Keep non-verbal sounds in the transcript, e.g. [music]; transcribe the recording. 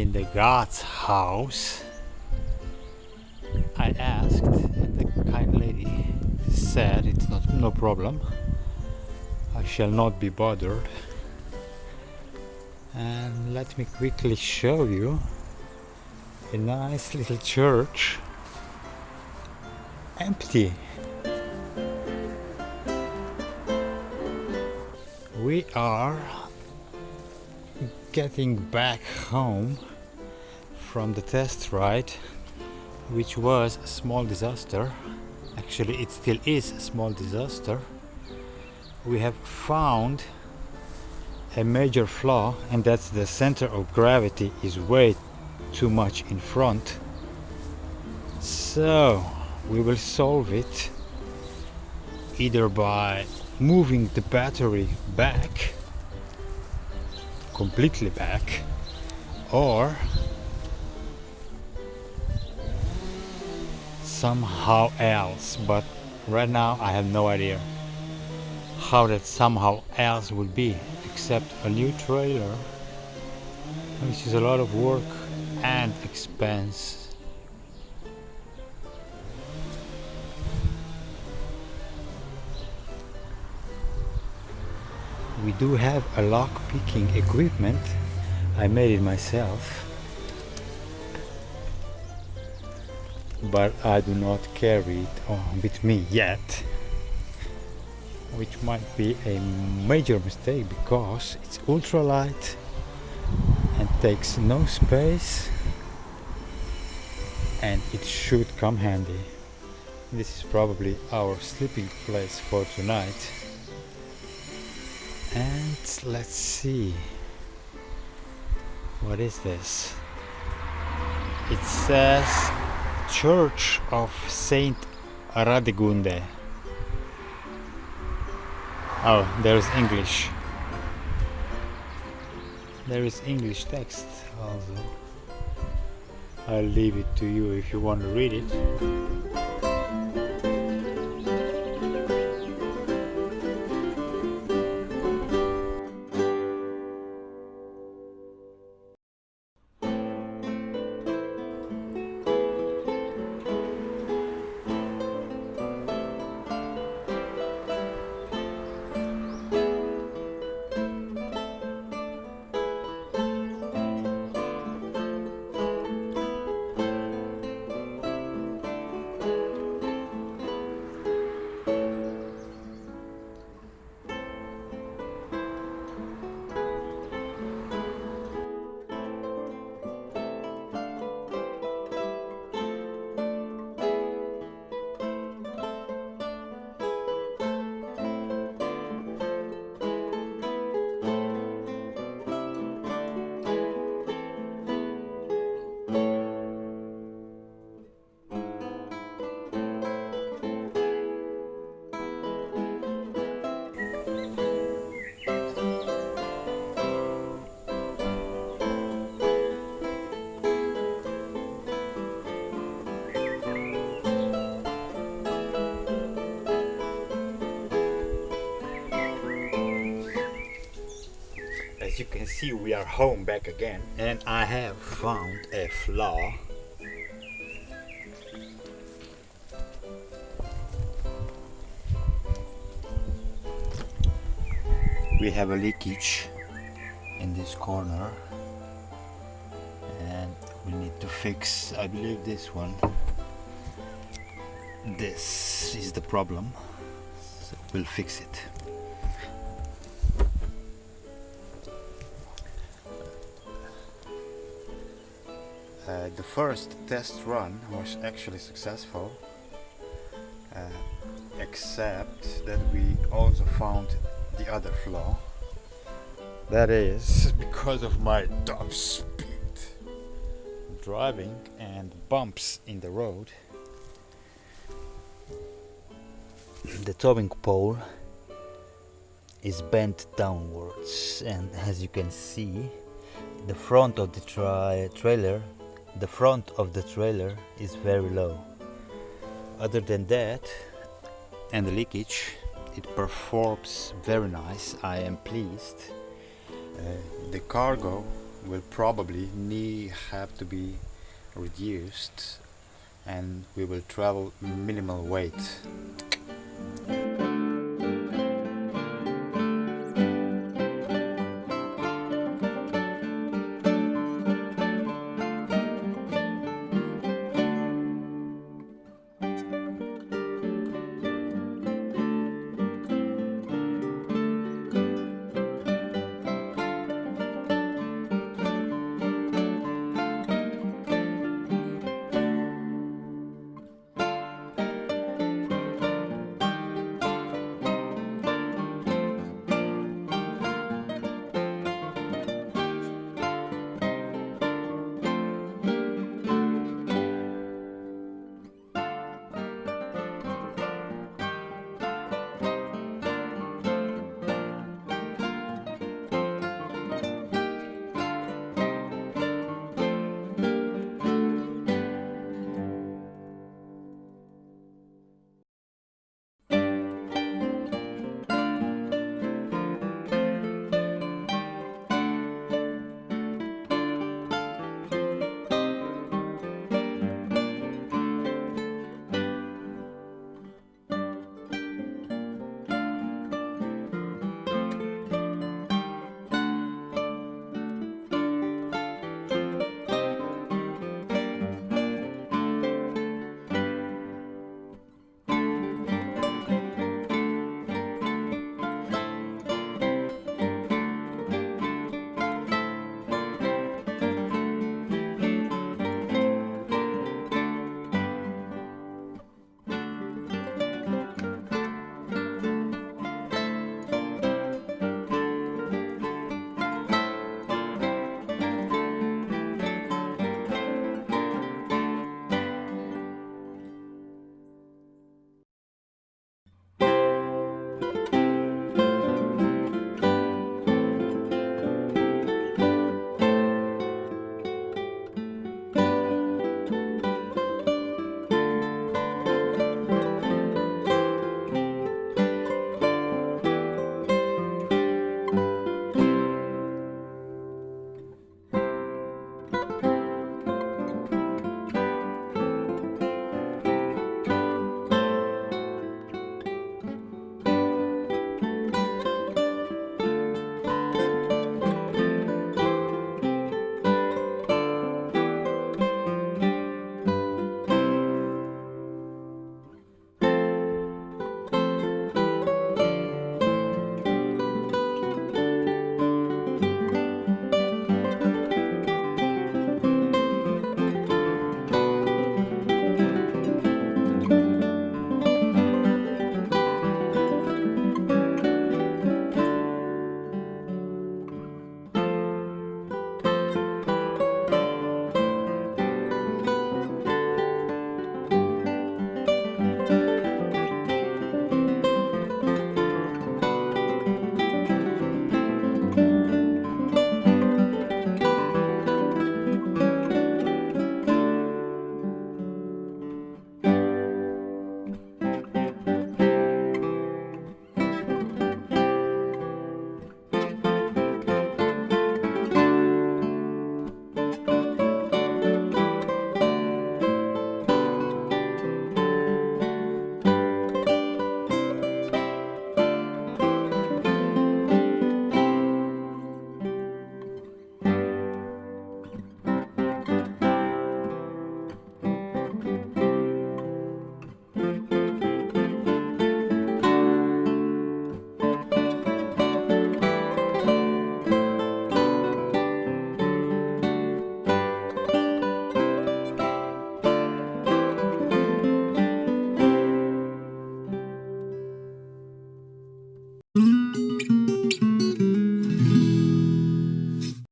in the God's house. I asked, and the kind lady said it's not no problem. I shall not be bothered. And let me quickly show you a nice little church empty. We are getting back home from the test ride, which was a small disaster. Actually, it still is a small disaster. We have found a major flaw, and that's the center of gravity is way too much in front. So, we will solve it either by moving the battery back completely back or somehow else but right now I have no idea how that somehow else would be except a new trailer which is a lot of work and expense. We do have a lock picking equipment. I made it myself but I do not carry it on with me yet which might be a major mistake because it's ultralight and takes no space and it should come handy. This is probably our sleeping place for tonight. And let's see. What is this? It says church of saint radegunde oh there's english. There is english text also. I'll leave it to you if you want to read it as you can see we are home back again. And I have found a flaw. We have a leakage in this corner. And we need to fix I believe this one. This is the problem. So we'll fix it Uh, the first test run was actually successful uh, except that we also found the other flaw. That is [laughs] because of my top speed. Driving and bumps in the road. The towing pole is bent downwards and as you can see the front of the tra trailer the front of the trailer is very low. Other than that, and the leakage, it performs very nice. I am pleased. Uh, the cargo will probably need have to be reduced and we will travel minimal weight